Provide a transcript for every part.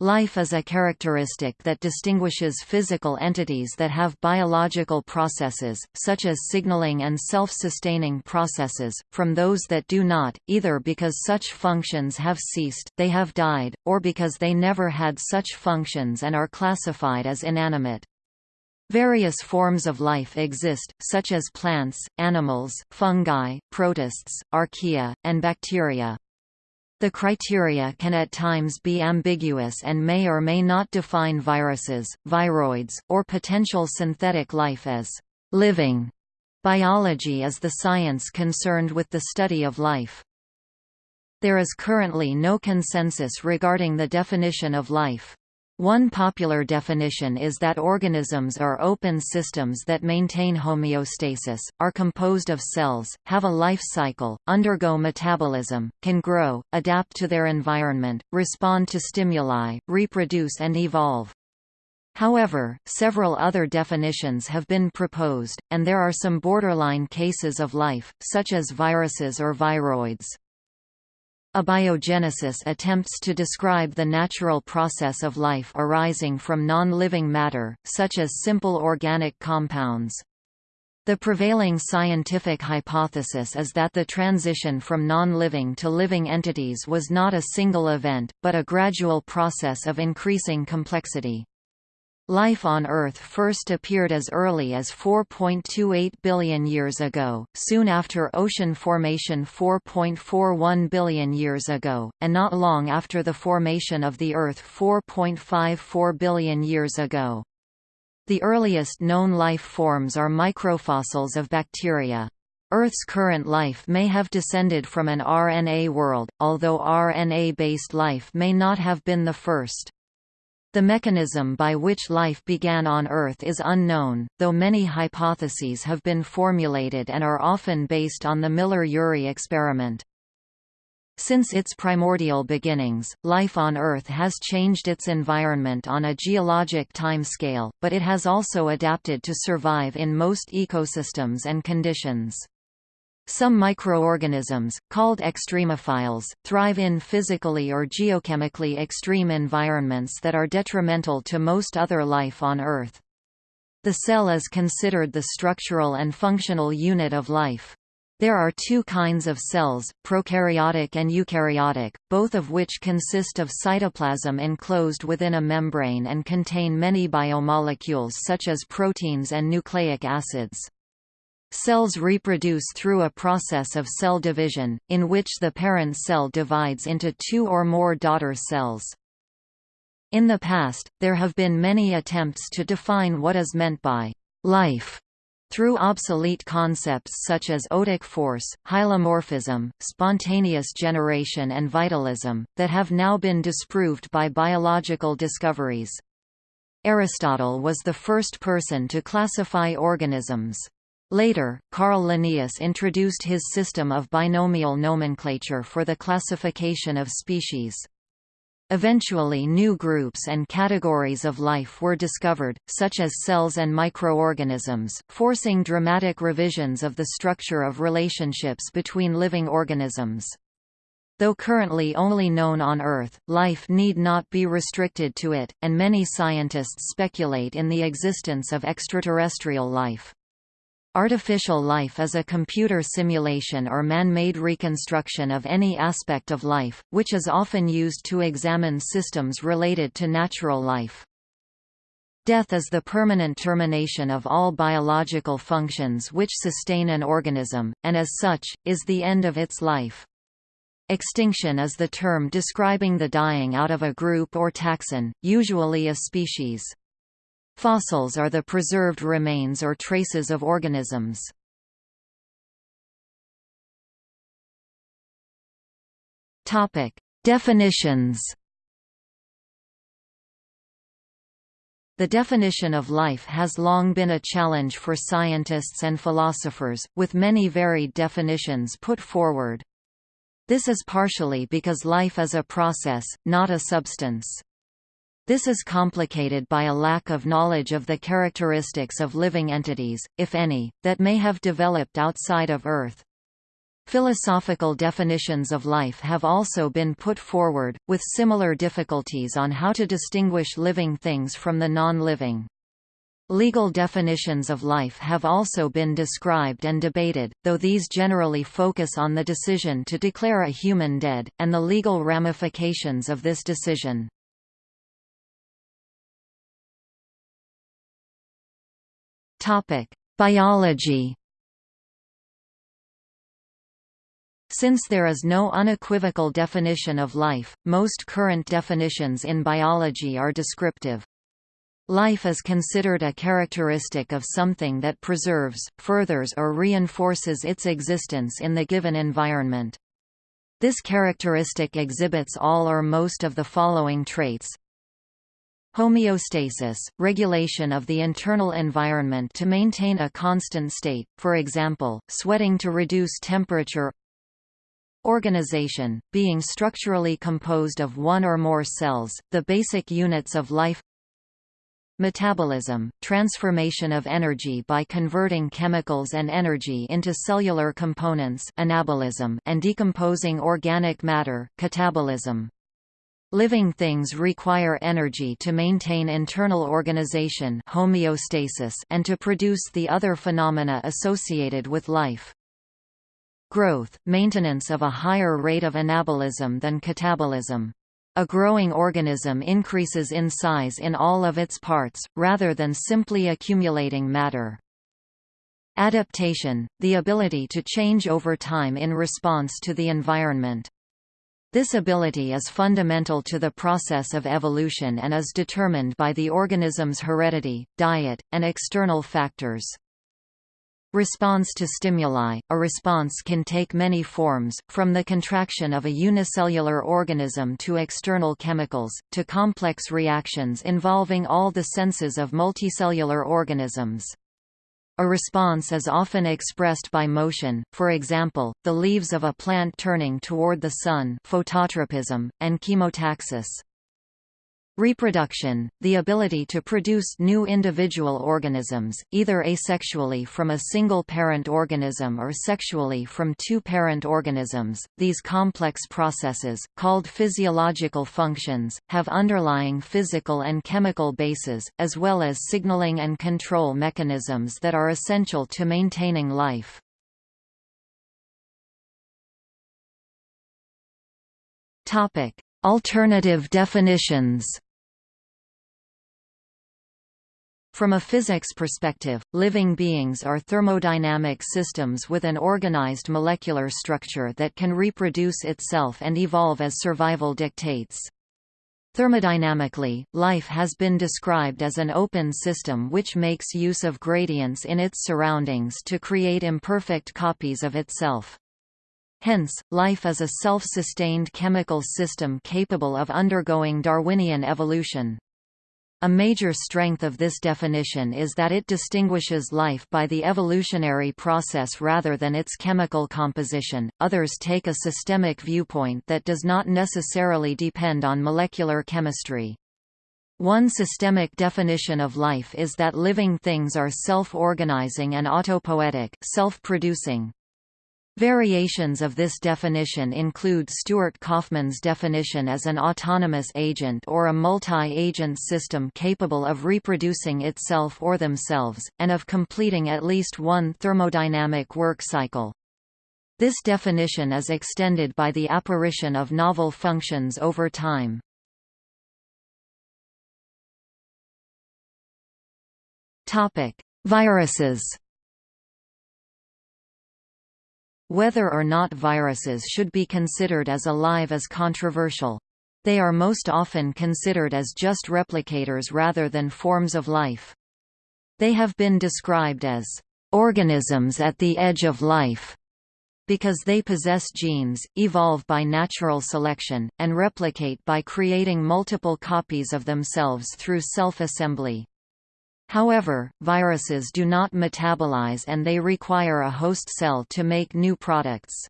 Life is a characteristic that distinguishes physical entities that have biological processes, such as signaling and self-sustaining processes, from those that do not, either because such functions have ceased they have died, or because they never had such functions and are classified as inanimate. Various forms of life exist, such as plants, animals, fungi, protists, archaea, and bacteria. The criteria can at times be ambiguous and may or may not define viruses, viroids, or potential synthetic life as living. Biology is the science concerned with the study of life. There is currently no consensus regarding the definition of life. One popular definition is that organisms are open systems that maintain homeostasis, are composed of cells, have a life cycle, undergo metabolism, can grow, adapt to their environment, respond to stimuli, reproduce and evolve. However, several other definitions have been proposed, and there are some borderline cases of life, such as viruses or viroids. Abiogenesis attempts to describe the natural process of life arising from non-living matter, such as simple organic compounds. The prevailing scientific hypothesis is that the transition from non-living to living entities was not a single event, but a gradual process of increasing complexity. Life on Earth first appeared as early as 4.28 billion years ago, soon after ocean formation 4.41 billion years ago, and not long after the formation of the Earth 4.54 billion years ago. The earliest known life forms are microfossils of bacteria. Earth's current life may have descended from an RNA world, although RNA-based life may not have been the first. The mechanism by which life began on Earth is unknown, though many hypotheses have been formulated and are often based on the Miller-Urey experiment. Since its primordial beginnings, life on Earth has changed its environment on a geologic timescale, but it has also adapted to survive in most ecosystems and conditions. Some microorganisms, called extremophiles, thrive in physically or geochemically extreme environments that are detrimental to most other life on Earth. The cell is considered the structural and functional unit of life. There are two kinds of cells, prokaryotic and eukaryotic, both of which consist of cytoplasm enclosed within a membrane and contain many biomolecules such as proteins and nucleic acids. Cells reproduce through a process of cell division, in which the parent cell divides into two or more daughter cells. In the past, there have been many attempts to define what is meant by life through obsolete concepts such as odic force, hylomorphism, spontaneous generation and vitalism, that have now been disproved by biological discoveries. Aristotle was the first person to classify organisms. Later, Carl Linnaeus introduced his system of binomial nomenclature for the classification of species. Eventually new groups and categories of life were discovered, such as cells and microorganisms, forcing dramatic revisions of the structure of relationships between living organisms. Though currently only known on Earth, life need not be restricted to it, and many scientists speculate in the existence of extraterrestrial life. Artificial life is a computer simulation or man-made reconstruction of any aspect of life, which is often used to examine systems related to natural life. Death is the permanent termination of all biological functions which sustain an organism, and as such, is the end of its life. Extinction is the term describing the dying out of a group or taxon, usually a species. Fossils are the preserved remains or traces of organisms. Topic: Definitions. The definition of life has long been a challenge for scientists and philosophers, with many varied definitions put forward. This is partially because life is a process, not a substance. This is complicated by a lack of knowledge of the characteristics of living entities, if any, that may have developed outside of Earth. Philosophical definitions of life have also been put forward, with similar difficulties on how to distinguish living things from the non-living. Legal definitions of life have also been described and debated, though these generally focus on the decision to declare a human dead, and the legal ramifications of this decision. Biology Since there is no unequivocal definition of life, most current definitions in biology are descriptive. Life is considered a characteristic of something that preserves, furthers or reinforces its existence in the given environment. This characteristic exhibits all or most of the following traits. Homeostasis, regulation of the internal environment to maintain a constant state, for example, sweating to reduce temperature Organization, being structurally composed of one or more cells, the basic units of life Metabolism, transformation of energy by converting chemicals and energy into cellular components anabolism and decomposing organic matter catabolism. Living things require energy to maintain internal organization homeostasis and to produce the other phenomena associated with life. Growth, maintenance of a higher rate of anabolism than catabolism. A growing organism increases in size in all of its parts, rather than simply accumulating matter. Adaptation, the ability to change over time in response to the environment. This ability is fundamental to the process of evolution and is determined by the organism's heredity, diet, and external factors. Response to stimuli – A response can take many forms, from the contraction of a unicellular organism to external chemicals, to complex reactions involving all the senses of multicellular organisms. A response is often expressed by motion, for example, the leaves of a plant turning toward the sun phototropism, and chemotaxis. Reproduction, the ability to produce new individual organisms, either asexually from a single parent organism or sexually from two parent organisms. These complex processes, called physiological functions, have underlying physical and chemical bases, as well as signaling and control mechanisms that are essential to maintaining life. Alternative definitions. From a physics perspective, living beings are thermodynamic systems with an organized molecular structure that can reproduce itself and evolve as survival dictates. Thermodynamically, life has been described as an open system which makes use of gradients in its surroundings to create imperfect copies of itself. Hence, life is a self-sustained chemical system capable of undergoing Darwinian evolution. A major strength of this definition is that it distinguishes life by the evolutionary process rather than its chemical composition. Others take a systemic viewpoint that does not necessarily depend on molecular chemistry. One systemic definition of life is that living things are self-organizing and autopoietic, self-producing. Variations of this definition include Stuart Kauffman's definition as an autonomous agent or a multi-agent system capable of reproducing itself or themselves, and of completing at least one thermodynamic work cycle. This definition is extended by the apparition of novel functions over time. Viruses Whether or not viruses should be considered as alive is controversial. They are most often considered as just replicators rather than forms of life. They have been described as organisms at the edge of life because they possess genes, evolve by natural selection, and replicate by creating multiple copies of themselves through self-assembly. However, viruses do not metabolize and they require a host cell to make new products.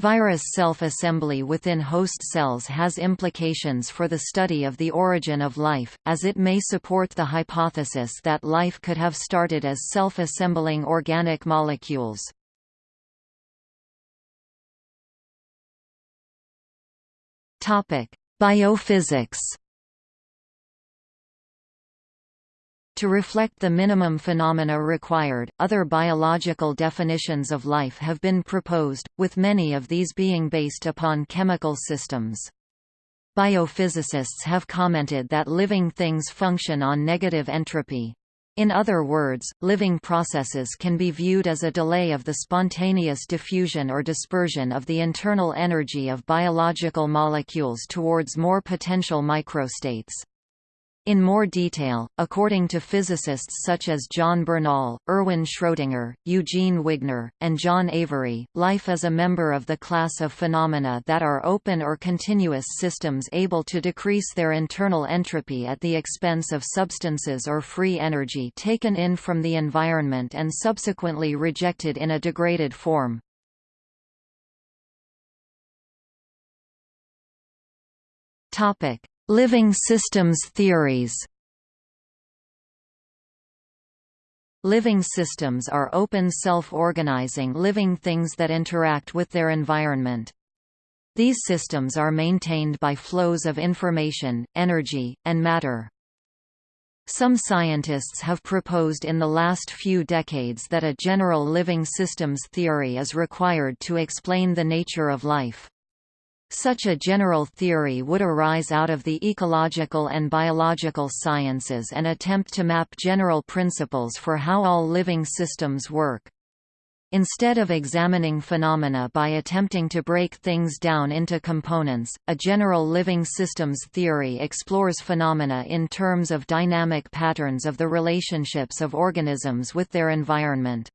Virus self-assembly within host cells has implications for the study of the origin of life, as it may support the hypothesis that life could have started as self-assembling organic molecules. Biophysics To reflect the minimum phenomena required, other biological definitions of life have been proposed, with many of these being based upon chemical systems. Biophysicists have commented that living things function on negative entropy. In other words, living processes can be viewed as a delay of the spontaneous diffusion or dispersion of the internal energy of biological molecules towards more potential microstates. In more detail, according to physicists such as John Bernal, Erwin Schrödinger, Eugene Wigner, and John Avery, life is a member of the class of phenomena that are open or continuous systems able to decrease their internal entropy at the expense of substances or free energy taken in from the environment and subsequently rejected in a degraded form. Topic: Living systems theories Living systems are open self-organizing living things that interact with their environment. These systems are maintained by flows of information, energy, and matter. Some scientists have proposed in the last few decades that a general living systems theory is required to explain the nature of life. Such a general theory would arise out of the ecological and biological sciences and attempt to map general principles for how all living systems work. Instead of examining phenomena by attempting to break things down into components, a general living systems theory explores phenomena in terms of dynamic patterns of the relationships of organisms with their environment.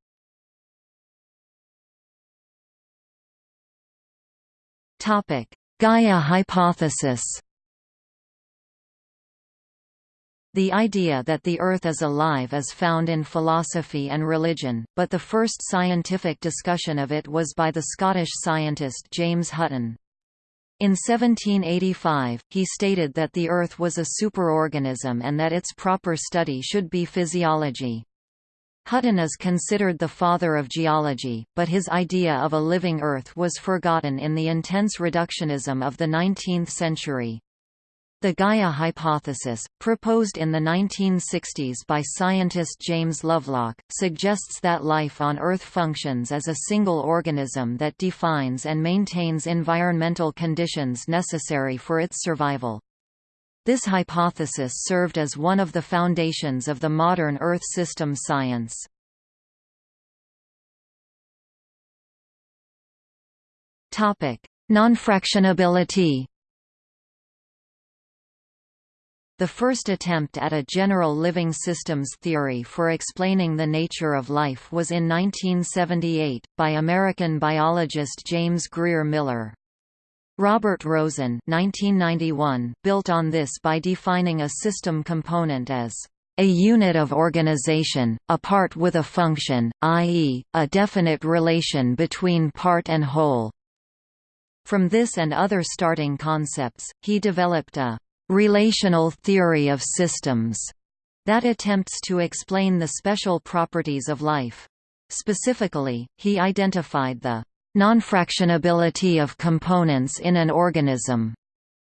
Topic: Gaia hypothesis. The idea that the Earth is alive is found in philosophy and religion, but the first scientific discussion of it was by the Scottish scientist James Hutton. In 1785, he stated that the Earth was a superorganism and that its proper study should be physiology. Hutton is considered the father of geology, but his idea of a living Earth was forgotten in the intense reductionism of the 19th century. The Gaia hypothesis, proposed in the 1960s by scientist James Lovelock, suggests that life on Earth functions as a single organism that defines and maintains environmental conditions necessary for its survival. This hypothesis served as one of the foundations of the modern Earth system science. Nonfractionability The first attempt at a general living systems theory for explaining the nature of life was in 1978, by American biologist James Grier Miller. Robert Rosen 1991 built on this by defining a system component as a unit of organization, a part with a function, i.e., a definite relation between part and whole. From this and other starting concepts, he developed a relational theory of systems that attempts to explain the special properties of life. Specifically, he identified the Nonfractionability of components in an organism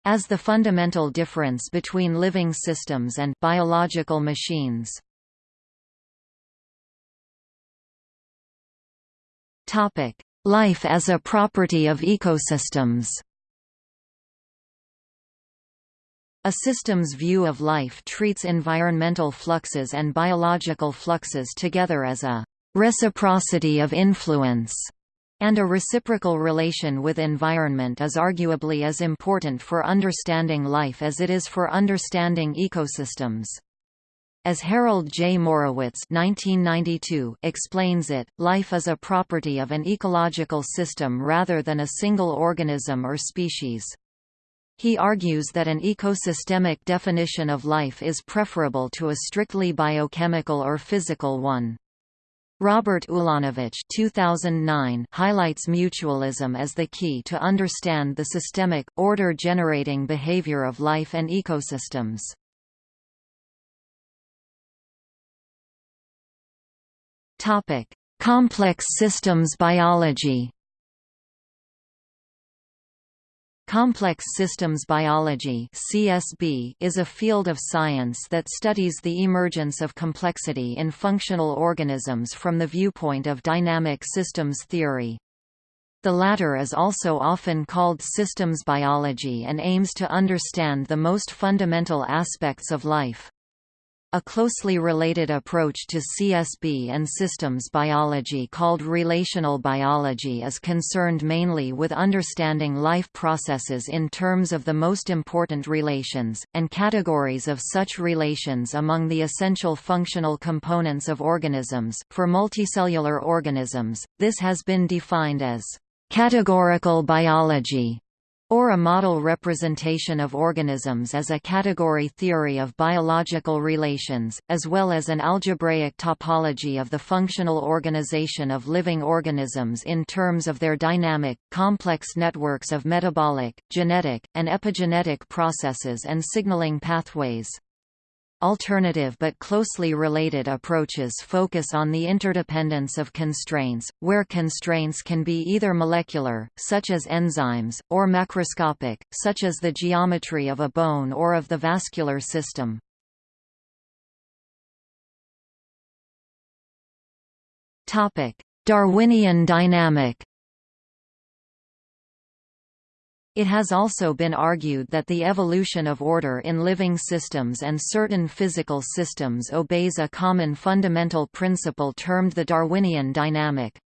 as the fundamental difference between living systems and biological machines. Topic: Life as a property of ecosystems. A system's view of life treats environmental fluxes and biological fluxes together as a reciprocity of influence and a reciprocal relation with environment is arguably as important for understanding life as it is for understanding ecosystems. As Harold J. Morowitz 1992 explains it, life is a property of an ecological system rather than a single organism or species. He argues that an ecosystemic definition of life is preferable to a strictly biochemical or physical one. Robert Ulanowicz 2009 highlights mutualism as the key to understand the systemic, order-generating behavior of life and ecosystems. Complex systems biology Complex systems biology (CSB) is a field of science that studies the emergence of complexity in functional organisms from the viewpoint of dynamic systems theory. The latter is also often called systems biology and aims to understand the most fundamental aspects of life. A closely related approach to CSB and systems biology called relational biology is concerned mainly with understanding life processes in terms of the most important relations, and categories of such relations among the essential functional components of organisms. For multicellular organisms, this has been defined as categorical biology or a model representation of organisms as a category theory of biological relations, as well as an algebraic topology of the functional organization of living organisms in terms of their dynamic, complex networks of metabolic, genetic, and epigenetic processes and signaling pathways. Alternative but closely related approaches focus on the interdependence of constraints, where constraints can be either molecular, such as enzymes, or macroscopic, such as the geometry of a bone or of the vascular system. Darwinian dynamic It has also been argued that the evolution of order in living systems and certain physical systems obeys a common fundamental principle termed the Darwinian dynamic.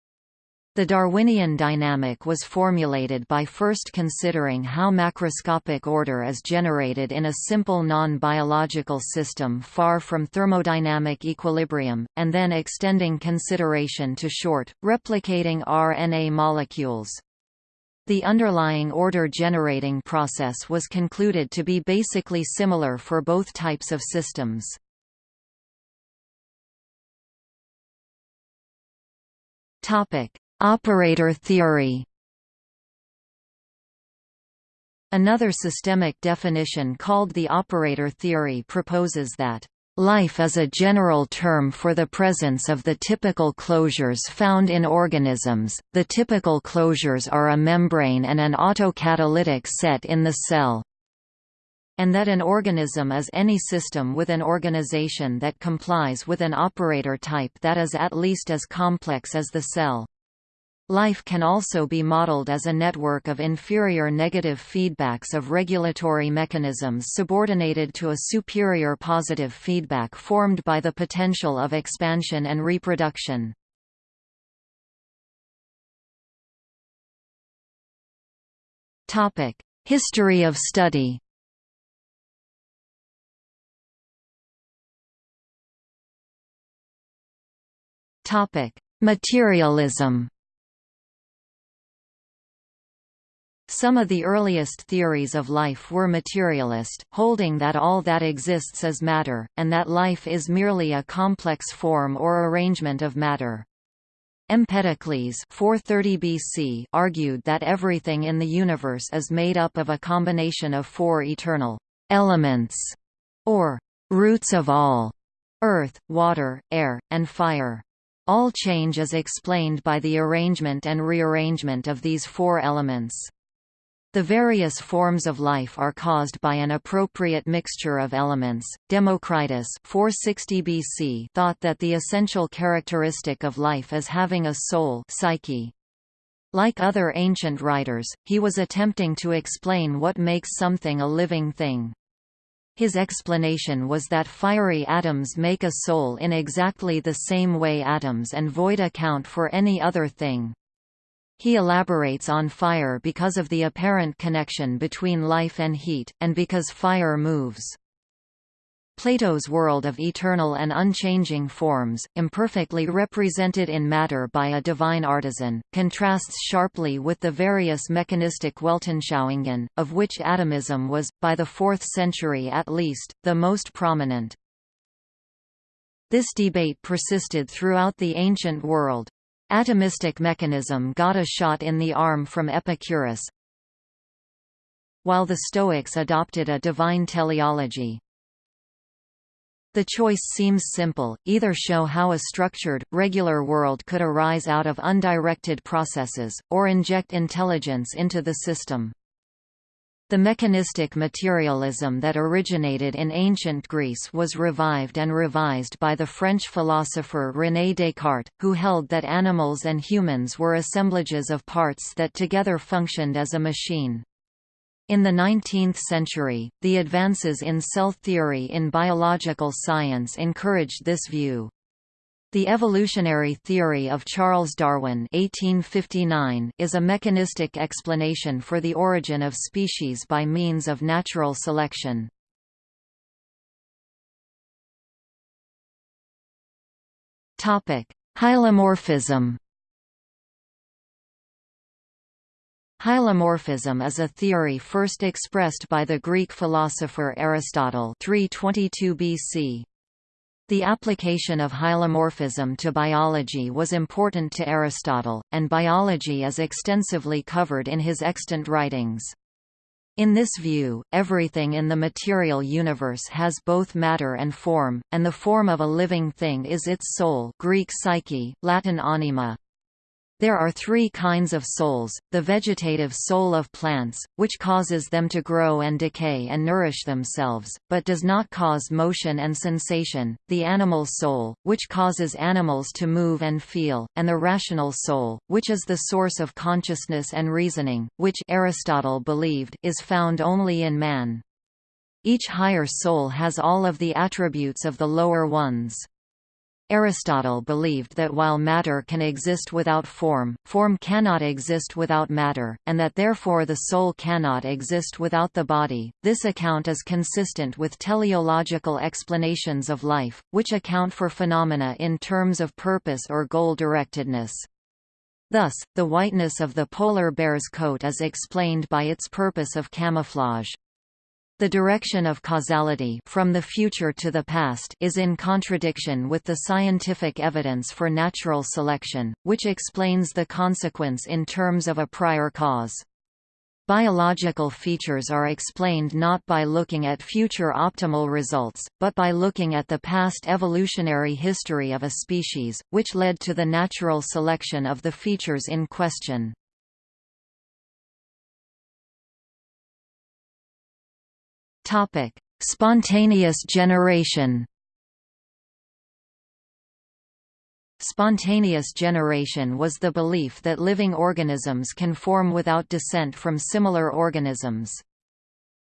The Darwinian dynamic was formulated by first considering how macroscopic order is generated in a simple non-biological system far from thermodynamic equilibrium, and then extending consideration to short, replicating RNA molecules. The underlying order-generating process was concluded to be basically similar for both types of systems. Operator theory Another systemic definition called the operator theory proposes that Life is a general term for the presence of the typical closures found in organisms. The typical closures are a membrane and an autocatalytic set in the cell. And that an organism is any system with an organization that complies with an operator type that is at least as complex as the cell. Life can also be modeled as a network of inferior negative feedbacks of regulatory mechanisms subordinated to a superior positive feedback formed by the potential of expansion and reproduction. History of study Materialism Some of the earliest theories of life were materialist, holding that all that exists is matter, and that life is merely a complex form or arrangement of matter. Empedocles 430 BC argued that everything in the universe is made up of a combination of four eternal elements, or roots of all, earth, water, air, and fire. All change is explained by the arrangement and rearrangement of these four elements. The various forms of life are caused by an appropriate mixture of elements. Democritus 460 BC thought that the essential characteristic of life is having a soul psyche. Like other ancient writers, he was attempting to explain what makes something a living thing. His explanation was that fiery atoms make a soul in exactly the same way atoms and void account for any other thing. He elaborates on fire because of the apparent connection between life and heat, and because fire moves. Plato's world of eternal and unchanging forms, imperfectly represented in matter by a divine artisan, contrasts sharply with the various mechanistic Weltanschauungen, of which atomism was, by the 4th century at least, the most prominent. This debate persisted throughout the ancient world. Atomistic mechanism got a shot in the arm from Epicurus, while the Stoics adopted a divine teleology. The choice seems simple, either show how a structured, regular world could arise out of undirected processes, or inject intelligence into the system. The mechanistic materialism that originated in ancient Greece was revived and revised by the French philosopher René Descartes, who held that animals and humans were assemblages of parts that together functioned as a machine. In the 19th century, the advances in cell theory in biological science encouraged this view. The evolutionary theory of Charles Darwin (1859) is a mechanistic explanation for the origin of species by means of natural selection. Topic: Hylomorphism. Hylomorphism is a theory first expressed by the Greek philosopher Aristotle 322 BC. The application of hylomorphism to biology was important to Aristotle, and biology is extensively covered in his extant writings. In this view, everything in the material universe has both matter and form, and the form of a living thing is its soul Greek psyche, Latin anima. There are three kinds of souls, the vegetative soul of plants, which causes them to grow and decay and nourish themselves, but does not cause motion and sensation, the animal soul, which causes animals to move and feel, and the rational soul, which is the source of consciousness and reasoning, which Aristotle believed is found only in man. Each higher soul has all of the attributes of the lower ones. Aristotle believed that while matter can exist without form, form cannot exist without matter, and that therefore the soul cannot exist without the body. This account is consistent with teleological explanations of life, which account for phenomena in terms of purpose or goal-directedness. Thus, the whiteness of the polar bear's coat is explained by its purpose of camouflage. The direction of causality from the future to the past is in contradiction with the scientific evidence for natural selection, which explains the consequence in terms of a prior cause. Biological features are explained not by looking at future optimal results, but by looking at the past evolutionary history of a species, which led to the natural selection of the features in question. Topic: Spontaneous generation. Spontaneous generation was the belief that living organisms can form without descent from similar organisms.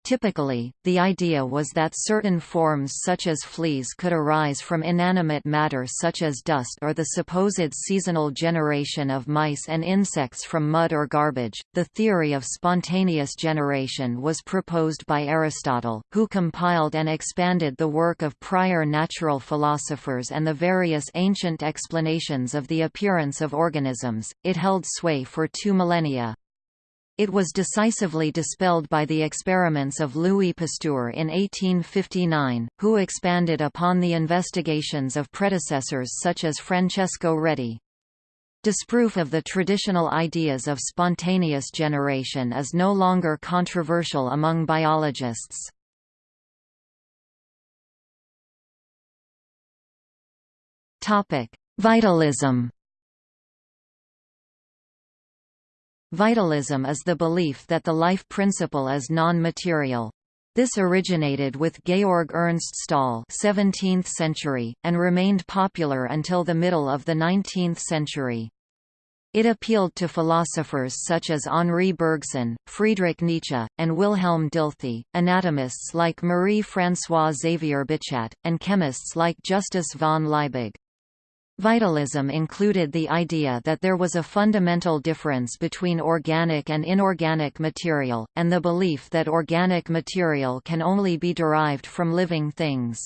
Typically, the idea was that certain forms such as fleas could arise from inanimate matter such as dust or the supposed seasonal generation of mice and insects from mud or garbage. The theory of spontaneous generation was proposed by Aristotle, who compiled and expanded the work of prior natural philosophers and the various ancient explanations of the appearance of organisms. It held sway for two millennia. It was decisively dispelled by the experiments of Louis Pasteur in 1859, who expanded upon the investigations of predecessors such as Francesco Redi. Disproof of the traditional ideas of spontaneous generation is no longer controversial among biologists. Vitalism Vitalism is the belief that the life principle is non-material. This originated with Georg Ernst Stahl 17th century, and remained popular until the middle of the 19th century. It appealed to philosophers such as Henri Bergson, Friedrich Nietzsche, and Wilhelm Dilthey, anatomists like Marie-François Xavier Bichat, and chemists like Justus von Liebig. Vitalism included the idea that there was a fundamental difference between organic and inorganic material, and the belief that organic material can only be derived from living things.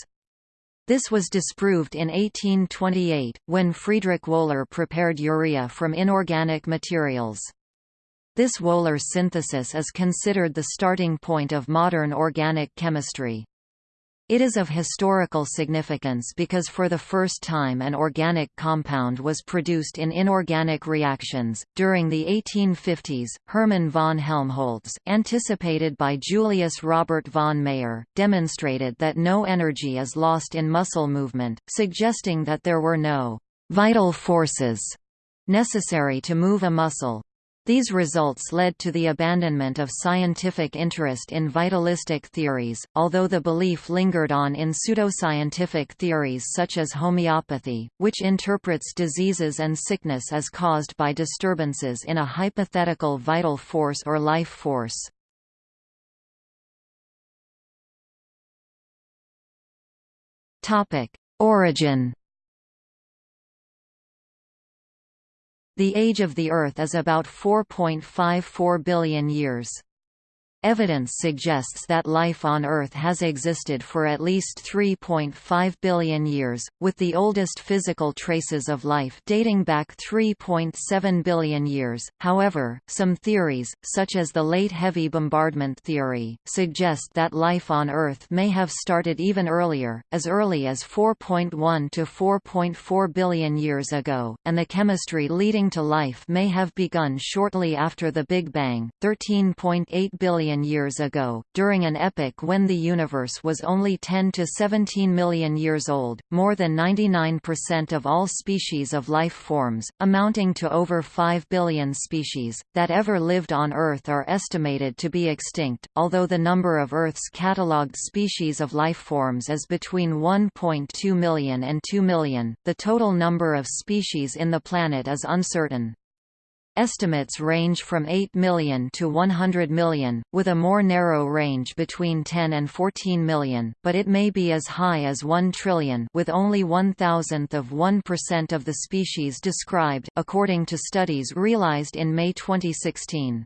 This was disproved in 1828, when Friedrich Wöhler prepared urea from inorganic materials. This Wöhler synthesis is considered the starting point of modern organic chemistry. It is of historical significance because for the first time an organic compound was produced in inorganic reactions. During the 1850s, Hermann von Helmholtz, anticipated by Julius Robert von Mayer, demonstrated that no energy is lost in muscle movement, suggesting that there were no vital forces necessary to move a muscle. These results led to the abandonment of scientific interest in vitalistic theories, although the belief lingered on in pseudoscientific theories such as homeopathy, which interprets diseases and sickness as caused by disturbances in a hypothetical vital force or life force. Origin The age of the Earth is about 4.54 billion years. Evidence suggests that life on Earth has existed for at least 3.5 billion years, with the oldest physical traces of life dating back 3.7 billion years. However, some theories, such as the late heavy bombardment theory, suggest that life on Earth may have started even earlier, as early as 4.1 to 4.4 billion years ago, and the chemistry leading to life may have begun shortly after the Big Bang, 13.8 billion million years ago, during an epoch when the universe was only 10 to 17 million years old. More than 99% of all species of life forms, amounting to over 5 billion species, that ever lived on Earth are estimated to be extinct, although the number of Earth's catalogued species of life forms is between 1.2 million and 2 million. The total number of species in the planet is uncertain. Estimates range from 8 million to 100 million, with a more narrow range between 10 and 14 million, but it may be as high as 1 trillion with only one thousandth of 1% of the species described, according to studies realized in May 2016.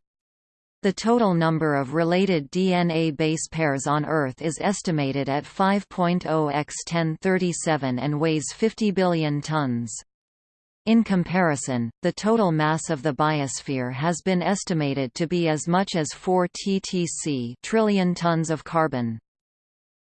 The total number of related DNA base pairs on Earth is estimated at 5.0 x 1037 and weighs 50 billion tons. In comparison, the total mass of the biosphere has been estimated to be as much as 4 ttc trillion tons of carbon.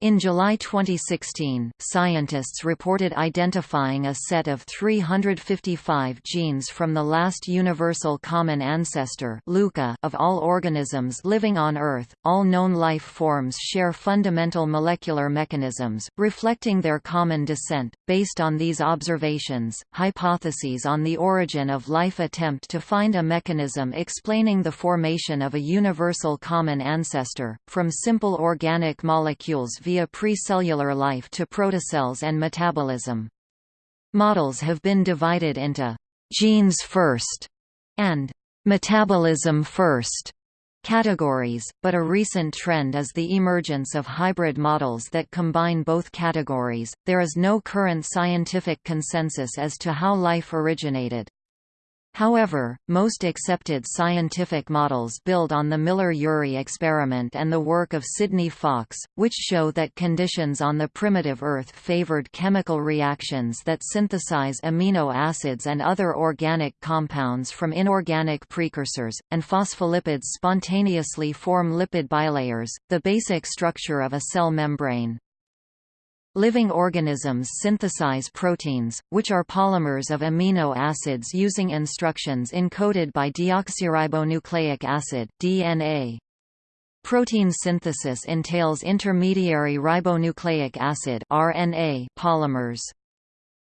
In July 2016, scientists reported identifying a set of 355 genes from the last universal common ancestor of all organisms living on Earth. All known life forms share fundamental molecular mechanisms, reflecting their common descent. Based on these observations, hypotheses on the origin of life attempt to find a mechanism explaining the formation of a universal common ancestor, from simple organic molecules via precellular life to protocells and metabolism. Models have been divided into «genes first» and «metabolism first» categories, but a recent trend is the emergence of hybrid models that combine both categories. There is no current scientific consensus as to how life originated. However, most accepted scientific models build on the Miller-Urey experiment and the work of Sidney Fox, which show that conditions on the primitive Earth favored chemical reactions that synthesize amino acids and other organic compounds from inorganic precursors, and phospholipids spontaneously form lipid bilayers, the basic structure of a cell membrane. Living organisms synthesize proteins, which are polymers of amino acids using instructions encoded by deoxyribonucleic acid DNA. Protein synthesis entails intermediary ribonucleic acid RNA polymers.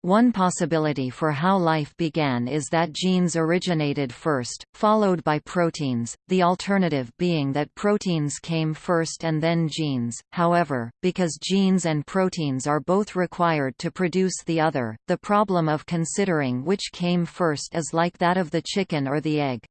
One possibility for how life began is that genes originated first, followed by proteins, the alternative being that proteins came first and then genes. However, because genes and proteins are both required to produce the other, the problem of considering which came first is like that of the chicken or the egg.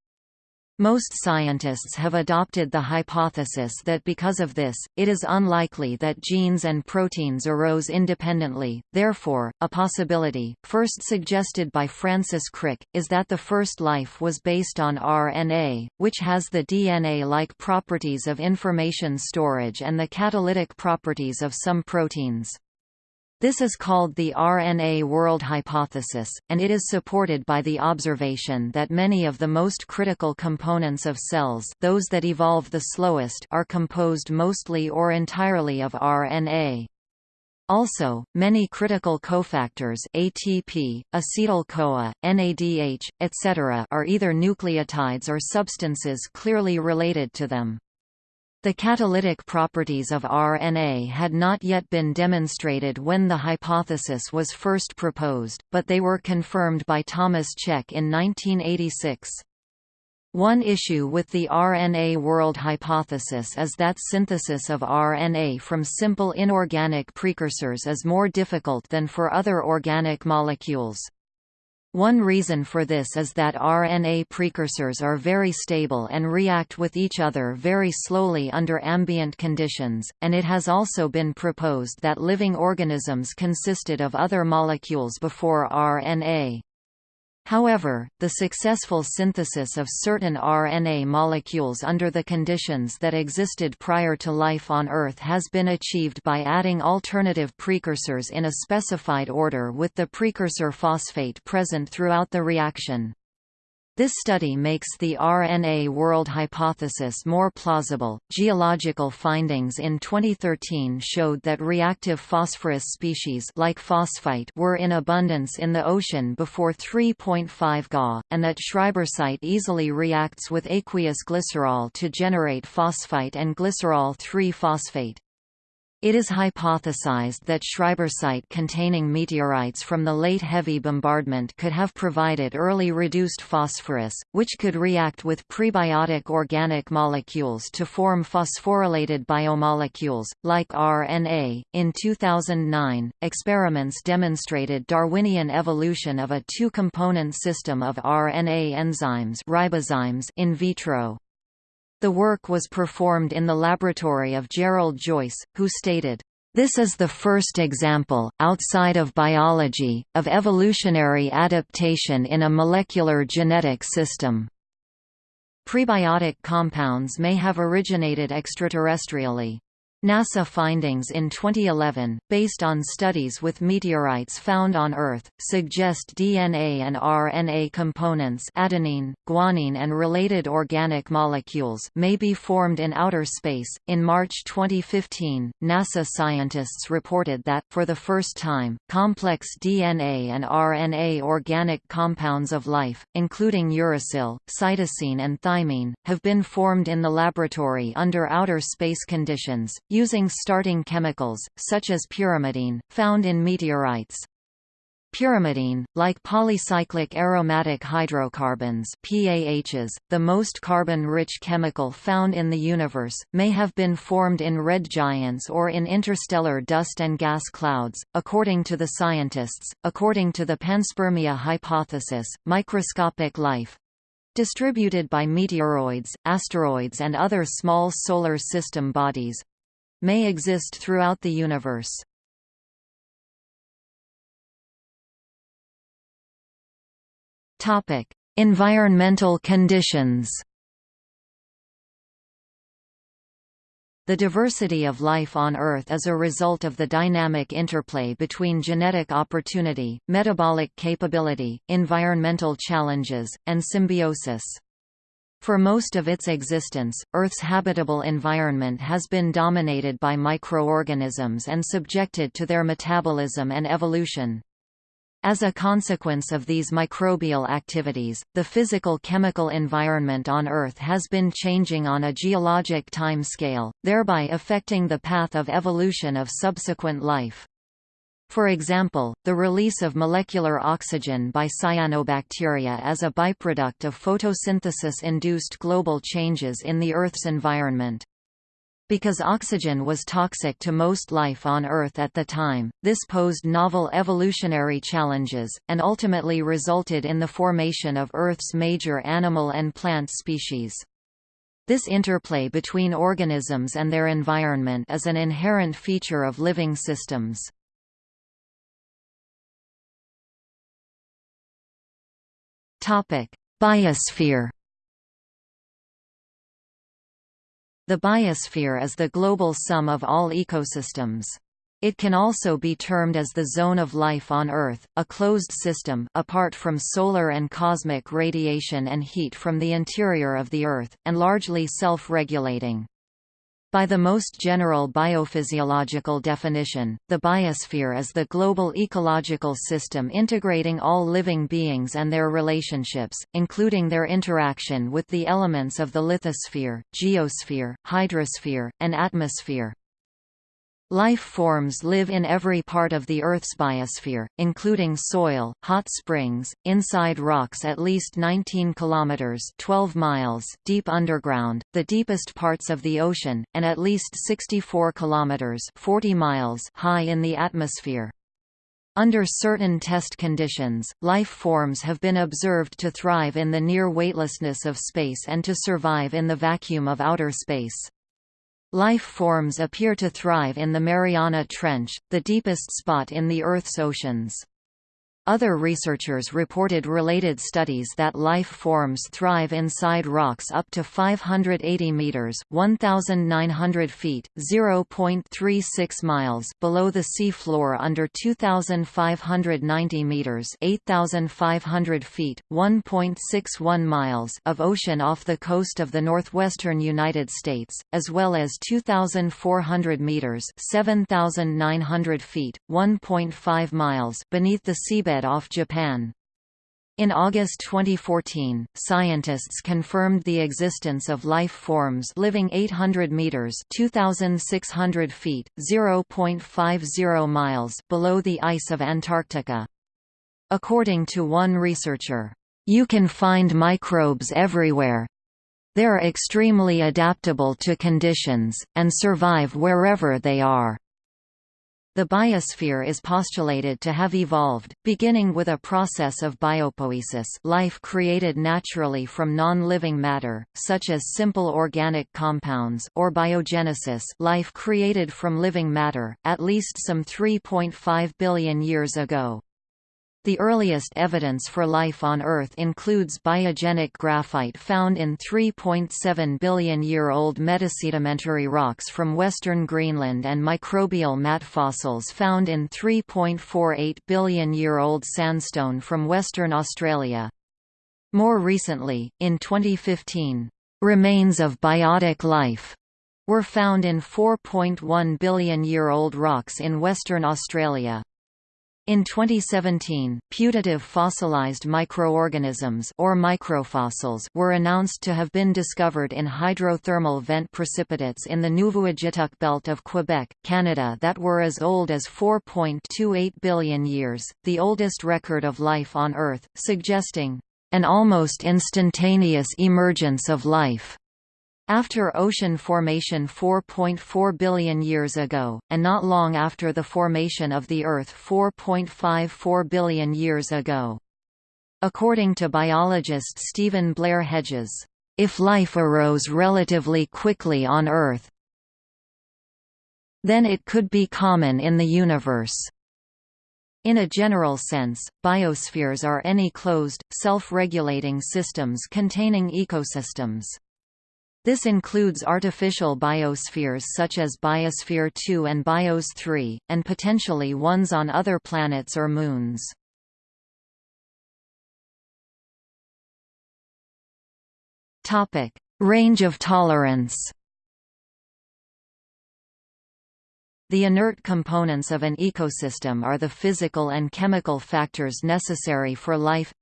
Most scientists have adopted the hypothesis that because of this, it is unlikely that genes and proteins arose independently. Therefore, a possibility, first suggested by Francis Crick, is that the first life was based on RNA, which has the DNA-like properties of information storage and the catalytic properties of some proteins. This is called the RNA world hypothesis, and it is supported by the observation that many of the most critical components of cells those that evolve the slowest are composed mostly or entirely of RNA. Also, many critical cofactors ATP, acetyl-CoA, NADH, etc. are either nucleotides or substances clearly related to them. The catalytic properties of RNA had not yet been demonstrated when the hypothesis was first proposed, but they were confirmed by Thomas Cech in 1986. One issue with the RNA world hypothesis is that synthesis of RNA from simple inorganic precursors is more difficult than for other organic molecules. One reason for this is that RNA precursors are very stable and react with each other very slowly under ambient conditions, and it has also been proposed that living organisms consisted of other molecules before RNA. However, the successful synthesis of certain RNA molecules under the conditions that existed prior to life on Earth has been achieved by adding alternative precursors in a specified order with the precursor phosphate present throughout the reaction. This study makes the RNA world hypothesis more plausible. Geological findings in 2013 showed that reactive phosphorus species like phosphite were in abundance in the ocean before 3.5 Ga, and that schreibersite easily reacts with aqueous glycerol to generate phosphite and glycerol 3-phosphate. It is hypothesized that Schreibersite containing meteorites from the late heavy bombardment could have provided early reduced phosphorus, which could react with prebiotic organic molecules to form phosphorylated biomolecules, like RNA. In 2009, experiments demonstrated Darwinian evolution of a two component system of RNA enzymes ribozymes in vitro. The work was performed in the laboratory of Gerald Joyce, who stated, this is the first example, outside of biology, of evolutionary adaptation in a molecular genetic system. Prebiotic compounds may have originated extraterrestrially. NASA findings in 2011, based on studies with meteorites found on Earth, suggest DNA and RNA components adenine, guanine and related organic molecules may be formed in outer space. In March 2015, NASA scientists reported that, for the first time, complex DNA and RNA organic compounds of life, including uracil, cytosine and thymine, have been formed in the laboratory under outer space conditions, using starting chemicals, such as pyrimidine, found in meteorites. Pyrimidine, like polycyclic aromatic hydrocarbons PAHs, the most carbon-rich chemical found in the universe, may have been formed in red giants or in interstellar dust and gas clouds, according to the scientists. According to the panspermia hypothesis, microscopic life, distributed by meteoroids, asteroids and other small solar system bodies, may exist throughout the universe. Topic: Environmental conditions. The diversity of life on Earth is a result of the dynamic interplay between genetic opportunity, metabolic capability, environmental challenges, and symbiosis. For most of its existence, Earth's habitable environment has been dominated by microorganisms and subjected to their metabolism and evolution. As a consequence of these microbial activities, the physical-chemical environment on Earth has been changing on a geologic timescale, thereby affecting the path of evolution of subsequent life. For example, the release of molecular oxygen by cyanobacteria as a byproduct of photosynthesis-induced global changes in the Earth's environment. Because oxygen was toxic to most life on Earth at the time, this posed novel evolutionary challenges, and ultimately resulted in the formation of Earth's major animal and plant species. This interplay between organisms and their environment is an inherent feature of living systems. Biosphere. The biosphere is the global sum of all ecosystems. It can also be termed as the zone of life on Earth, a closed system apart from solar and cosmic radiation and heat from the interior of the Earth, and largely self-regulating. By the most general biophysiological definition, the biosphere is the global ecological system integrating all living beings and their relationships, including their interaction with the elements of the lithosphere, geosphere, hydrosphere, and atmosphere. Life forms live in every part of the Earth's biosphere, including soil, hot springs, inside rocks at least 19 kilometers (12 miles) deep underground, the deepest parts of the ocean, and at least 64 kilometers (40 miles) high in the atmosphere. Under certain test conditions, life forms have been observed to thrive in the near weightlessness of space and to survive in the vacuum of outer space. Life forms appear to thrive in the Mariana Trench, the deepest spot in the Earth's oceans. Other researchers reported related studies that life forms thrive inside rocks up to 580 meters (1,900 feet, 0.36 miles) below the sea floor under 2,590 meters (8,500 feet, 1.61 miles) of ocean off the coast of the northwestern United States, as well as 2,400 meters (7,900 feet, 1.5 miles) beneath the seabed off Japan. In August 2014, scientists confirmed the existence of life forms living 800 meters (2600 feet, 0.50 miles) below the ice of Antarctica. According to one researcher, "You can find microbes everywhere. They're extremely adaptable to conditions and survive wherever they are." The biosphere is postulated to have evolved, beginning with a process of biopoiesis life created naturally from non-living matter, such as simple organic compounds or biogenesis life created from living matter, at least some 3.5 billion years ago. The earliest evidence for life on Earth includes biogenic graphite found in 3.7 billion-year-old metasedimentary rocks from western Greenland and microbial mat fossils found in 3.48 billion-year-old sandstone from Western Australia. More recently, in 2015, "...remains of biotic life." were found in 4.1 billion-year-old rocks in Western Australia. In 2017, putative fossilized microorganisms or microfossils were announced to have been discovered in hydrothermal vent precipitates in the Nuvvuagittuq belt of Quebec, Canada that were as old as 4.28 billion years, the oldest record of life on Earth, suggesting an almost instantaneous emergence of life. After ocean formation 4.4 billion years ago, and not long after the formation of the Earth 4.54 billion years ago. According to biologist Stephen Blair Hedges, if life arose relatively quickly on Earth, then it could be common in the universe. In a general sense, biospheres are any closed, self-regulating systems containing ecosystems. This includes artificial biospheres such as Biosphere 2 and Bios 3, and potentially ones on other planets or moons. Range of tolerance The inert components of an ecosystem are the physical and chemical factors necessary for life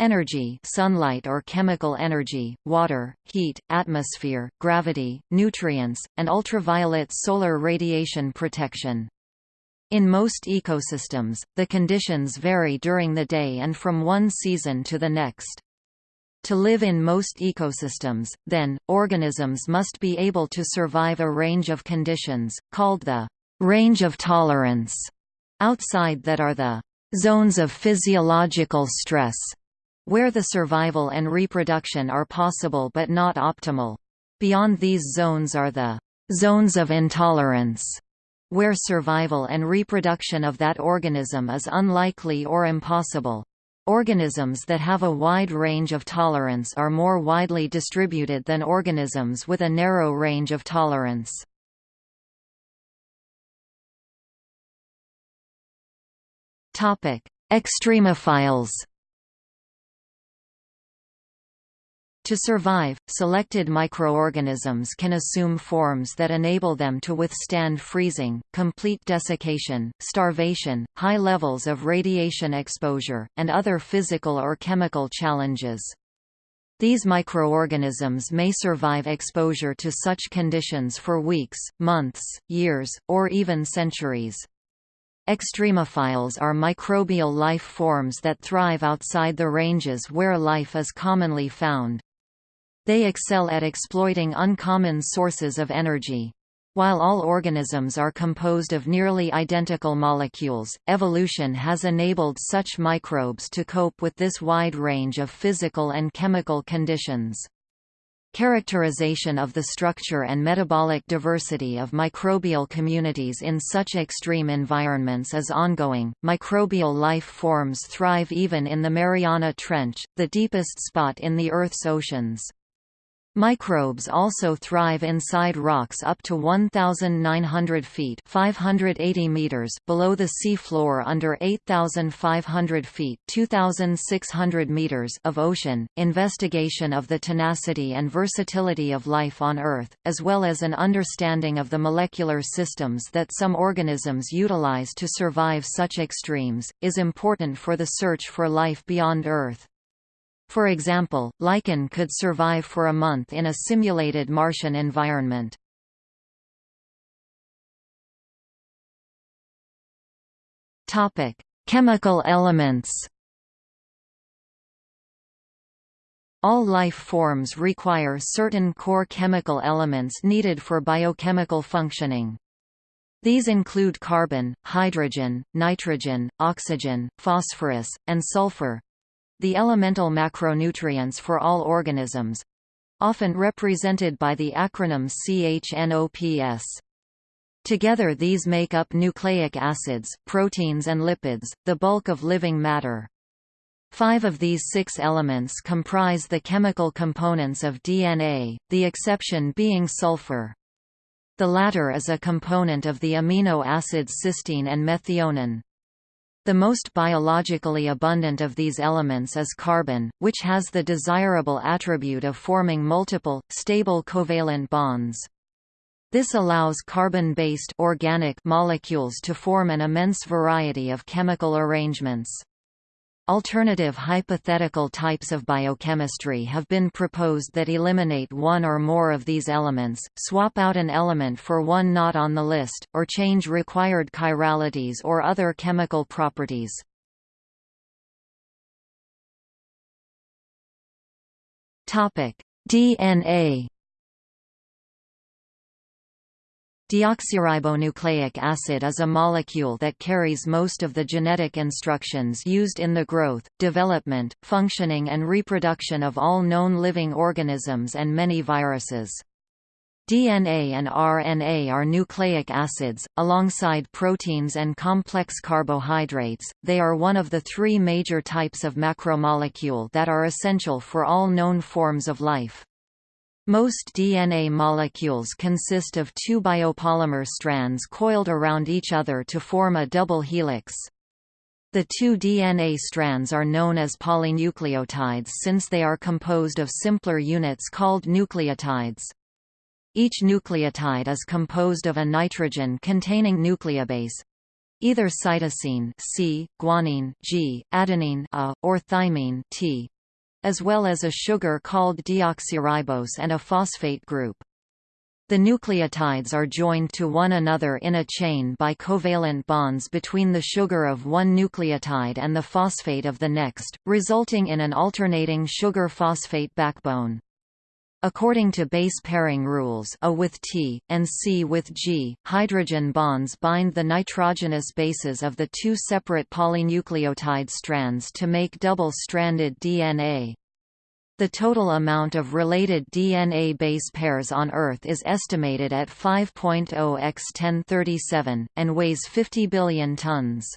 Energy sunlight or chemical energy, water, heat, atmosphere, gravity, nutrients, and ultraviolet solar radiation protection. In most ecosystems, the conditions vary during the day and from one season to the next. To live in most ecosystems, then, organisms must be able to survive a range of conditions, called the range of tolerance, outside that are the zones of physiological stress, where the survival and reproduction are possible but not optimal. Beyond these zones are the zones of intolerance, where survival and reproduction of that organism is unlikely or impossible. Organisms that have a wide range of tolerance are more widely distributed than organisms with a narrow range of tolerance. Extremophiles To survive, selected microorganisms can assume forms that enable them to withstand freezing, complete desiccation, starvation, high levels of radiation exposure, and other physical or chemical challenges. These microorganisms may survive exposure to such conditions for weeks, months, years, or even centuries. Extremophiles are microbial life forms that thrive outside the ranges where life is commonly found. They excel at exploiting uncommon sources of energy. While all organisms are composed of nearly identical molecules, evolution has enabled such microbes to cope with this wide range of physical and chemical conditions. Characterization of the structure and metabolic diversity of microbial communities in such extreme environments is ongoing. Microbial life forms thrive even in the Mariana Trench, the deepest spot in the Earth's oceans. Microbes also thrive inside rocks up to 1,900 feet 580 meters below the sea floor under 8,500 feet 2,600 meters of ocean. Investigation of the tenacity and versatility of life on Earth, as well as an understanding of the molecular systems that some organisms utilize to survive such extremes, is important for the search for life beyond Earth. For example, lichen could survive for a month in a simulated Martian environment. Chemical elements All life forms require certain core chemical elements needed for biochemical functioning. These include carbon, hydrogen, nitrogen, oxygen, phosphorus, and sulfur, the elemental macronutrients for all organisms often represented by the acronym CHNOPS. Together these make up nucleic acids, proteins and lipids, the bulk of living matter. Five of these six elements comprise the chemical components of DNA, the exception being sulfur. The latter is a component of the amino acids cysteine and methionine. The most biologically abundant of these elements is carbon, which has the desirable attribute of forming multiple, stable covalent bonds. This allows carbon-based organic molecules to form an immense variety of chemical arrangements. Alternative hypothetical types of biochemistry have been proposed that eliminate one or more of these elements, swap out an element for one not on the list, or change required chiralities or other chemical properties. DNA Deoxyribonucleic acid is a molecule that carries most of the genetic instructions used in the growth, development, functioning and reproduction of all known living organisms and many viruses. DNA and RNA are nucleic acids, alongside proteins and complex carbohydrates, they are one of the three major types of macromolecule that are essential for all known forms of life. Most DNA molecules consist of two biopolymer strands coiled around each other to form a double helix. The two DNA strands are known as polynucleotides since they are composed of simpler units called nucleotides. Each nucleotide is composed of a nitrogen-containing nucleobase, either cytosine C, guanine G, adenine A, or thymine T, as well as a sugar called deoxyribose and a phosphate group. The nucleotides are joined to one another in a chain by covalent bonds between the sugar of one nucleotide and the phosphate of the next, resulting in an alternating sugar-phosphate backbone. According to base pairing rules A with T, and C with G, hydrogen bonds bind the nitrogenous bases of the two separate polynucleotide strands to make double-stranded DNA. The total amount of related DNA base pairs on Earth is estimated at 5.0 x 1037, and weighs 50 billion tons.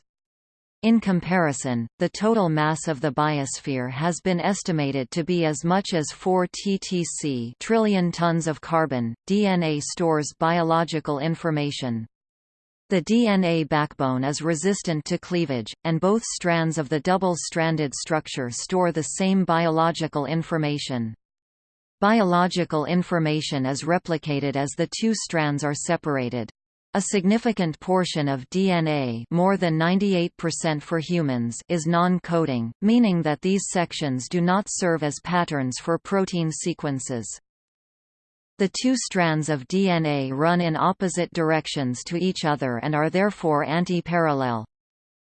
In comparison, the total mass of the biosphere has been estimated to be as much as 4 ttc trillion tons of carbon. DNA stores biological information. The DNA backbone is resistant to cleavage, and both strands of the double-stranded structure store the same biological information. Biological information is replicated as the two strands are separated. A significant portion of DNA more than 98% for humans is non-coding, meaning that these sections do not serve as patterns for protein sequences. The two strands of DNA run in opposite directions to each other and are therefore anti-parallel.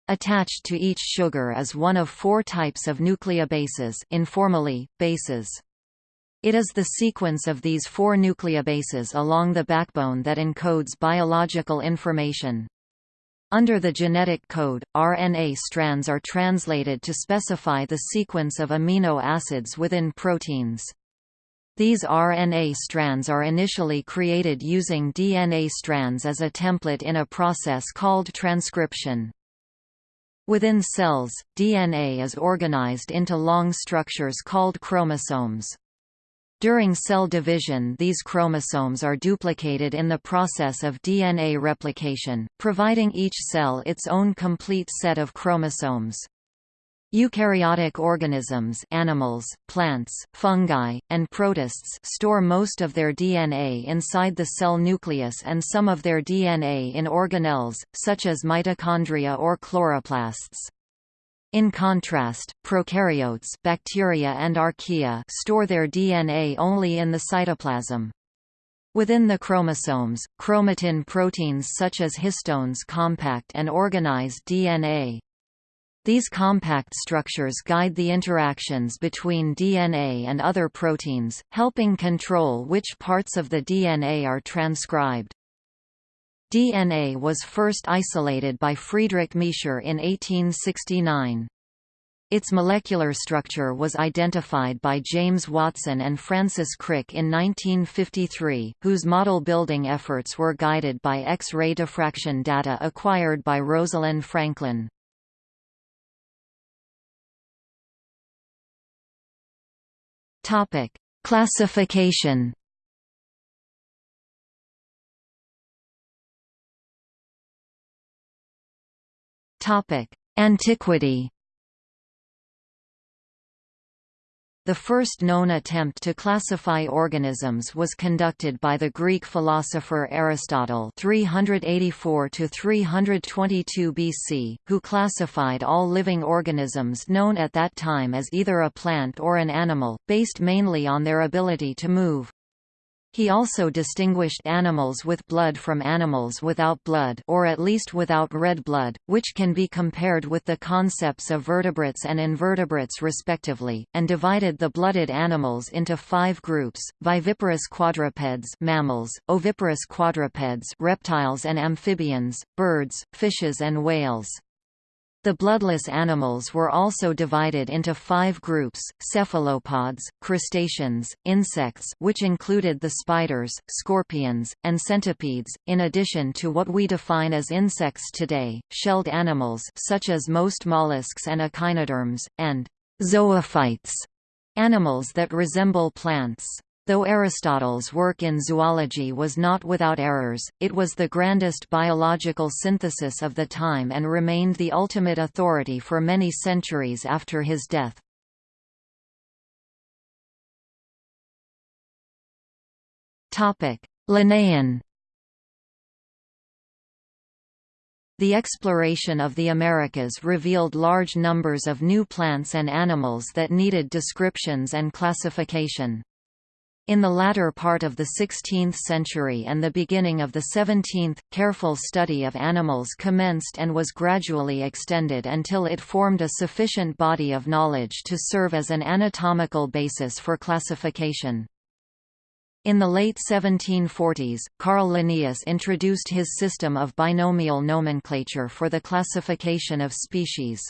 Attached to each sugar is one of four types of nucleobases informally, bases. It is the sequence of these four nucleobases along the backbone that encodes biological information. Under the genetic code, RNA strands are translated to specify the sequence of amino acids within proteins. These RNA strands are initially created using DNA strands as a template in a process called transcription. Within cells, DNA is organized into long structures called chromosomes. During cell division these chromosomes are duplicated in the process of DNA replication, providing each cell its own complete set of chromosomes. Eukaryotic organisms animals, plants, fungi, and protists store most of their DNA inside the cell nucleus and some of their DNA in organelles, such as mitochondria or chloroplasts. In contrast, prokaryotes bacteria and archaea store their DNA only in the cytoplasm. Within the chromosomes, chromatin proteins such as histones compact and organize DNA. These compact structures guide the interactions between DNA and other proteins, helping control which parts of the DNA are transcribed. DNA was first isolated by Friedrich Miescher in 1869. Its molecular structure was identified by James Watson and Francis Crick in 1953, whose model-building efforts were guided by X-ray diffraction data acquired by Rosalind Franklin. Classification Antiquity The first known attempt to classify organisms was conducted by the Greek philosopher Aristotle 384 322 BC, who classified all living organisms known at that time as either a plant or an animal, based mainly on their ability to move. He also distinguished animals with blood from animals without blood or at least without red blood, which can be compared with the concepts of vertebrates and invertebrates respectively, and divided the blooded animals into five groups, viviparous quadrupeds mammals, oviparous quadrupeds reptiles and amphibians, birds, fishes and whales. The bloodless animals were also divided into five groups, cephalopods, crustaceans, insects which included the spiders, scorpions, and centipedes, in addition to what we define as insects today, shelled animals such as most mollusks and echinoderms, and zoophytes, animals that resemble plants. Though Aristotle's work in zoology was not without errors, it was the grandest biological synthesis of the time and remained the ultimate authority for many centuries after his death. Linnaean The exploration of the Americas revealed large numbers of new plants and animals that needed descriptions and classification. In the latter part of the 16th century and the beginning of the 17th, careful study of animals commenced and was gradually extended until it formed a sufficient body of knowledge to serve as an anatomical basis for classification. In the late 1740s, Carl Linnaeus introduced his system of binomial nomenclature for the classification of species.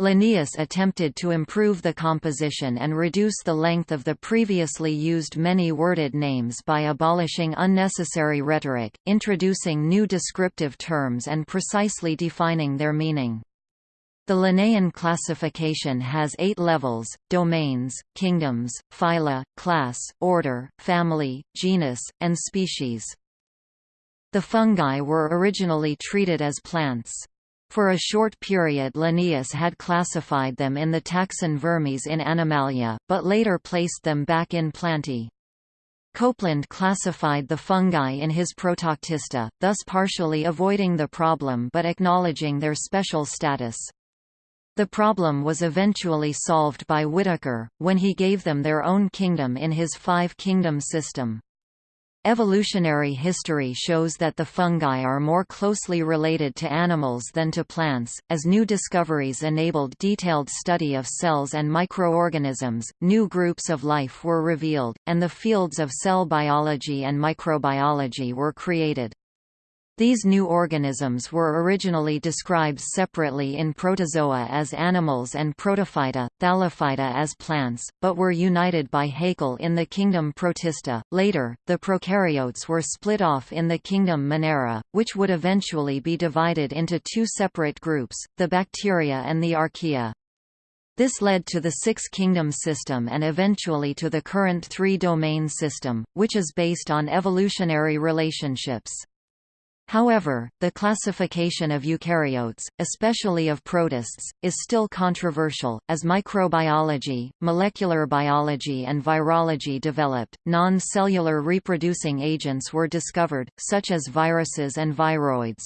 Linnaeus attempted to improve the composition and reduce the length of the previously used many-worded names by abolishing unnecessary rhetoric, introducing new descriptive terms and precisely defining their meaning. The Linnaean classification has eight levels, domains, kingdoms, phyla, class, order, family, genus, and species. The fungi were originally treated as plants. For a short period Linnaeus had classified them in the taxon Vermes in Animalia, but later placed them back in Plantae. Copeland classified the fungi in his Protoctista, thus partially avoiding the problem but acknowledging their special status. The problem was eventually solved by Whittaker, when he gave them their own kingdom in his five-kingdom system. Evolutionary history shows that the fungi are more closely related to animals than to plants. As new discoveries enabled detailed study of cells and microorganisms, new groups of life were revealed, and the fields of cell biology and microbiology were created. These new organisms were originally described separately in protozoa as animals and protophyta, thallophyta as plants, but were united by Haeckel in the kingdom Protista. Later, the prokaryotes were split off in the kingdom Monera, which would eventually be divided into two separate groups, the bacteria and the archaea. This led to the six-kingdom system and eventually to the current three-domain system, which is based on evolutionary relationships. However, the classification of eukaryotes, especially of protists, is still controversial. As microbiology, molecular biology, and virology developed, non cellular reproducing agents were discovered, such as viruses and viroids.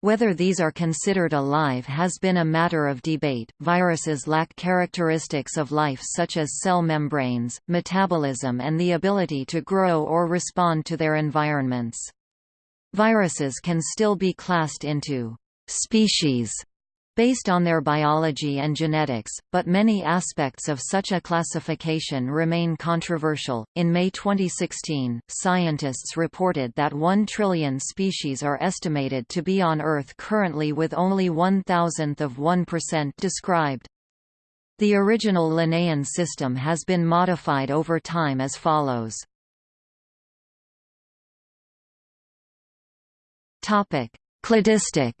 Whether these are considered alive has been a matter of debate. Viruses lack characteristics of life such as cell membranes, metabolism, and the ability to grow or respond to their environments. Viruses can still be classed into species based on their biology and genetics, but many aspects of such a classification remain controversial. In May 2016, scientists reported that 1 trillion species are estimated to be on Earth currently with only one thousandth of 1% described. The original Linnaean system has been modified over time as follows. Topic: Cladistic.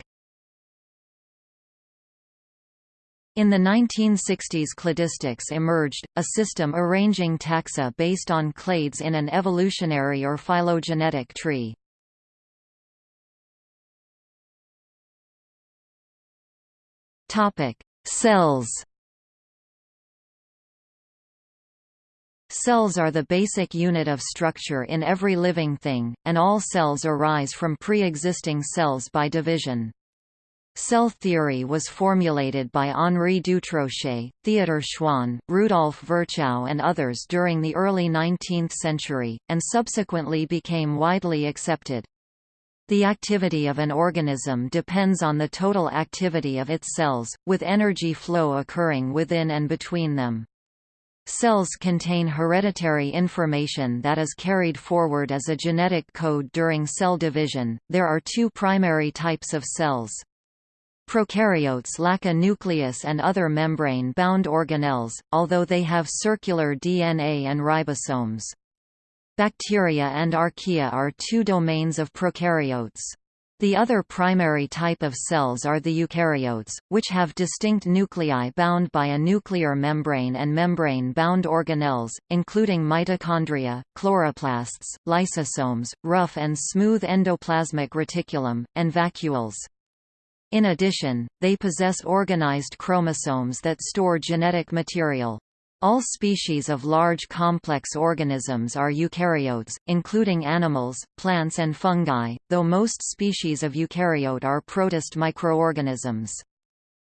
In the 1960s cladistics emerged, a system arranging taxa based on clades in an evolutionary or phylogenetic tree. Cells Cells are the basic unit of structure in every living thing, and all cells arise from pre-existing cells by division. Cell theory was formulated by Henri Dutrochet, Theodor Schwann, Rudolf Virchow and others during the early 19th century, and subsequently became widely accepted. The activity of an organism depends on the total activity of its cells, with energy flow occurring within and between them. Cells contain hereditary information that is carried forward as a genetic code during cell division. There are two primary types of cells. Prokaryotes lack a nucleus and other membrane-bound organelles, although they have circular DNA and ribosomes. Bacteria and archaea are two domains of prokaryotes. The other primary type of cells are the eukaryotes, which have distinct nuclei bound by a nuclear membrane and membrane-bound organelles, including mitochondria, chloroplasts, lysosomes, rough and smooth endoplasmic reticulum, and vacuoles. In addition, they possess organized chromosomes that store genetic material. All species of large complex organisms are eukaryotes, including animals, plants and fungi, though most species of eukaryote are protist microorganisms.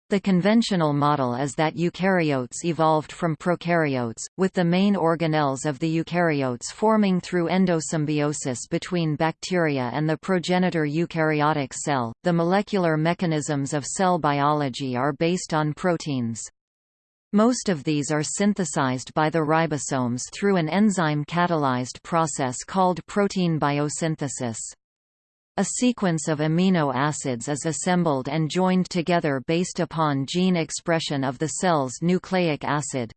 The conventional model is that eukaryotes evolved from prokaryotes, with the main organelles of the eukaryotes forming through endosymbiosis between bacteria and the progenitor eukaryotic cell. The molecular mechanisms of cell biology are based on proteins. Most of these are synthesized by the ribosomes through an enzyme-catalyzed process called protein biosynthesis. A sequence of amino acids is assembled and joined together based upon gene expression of the cell's nucleic acid.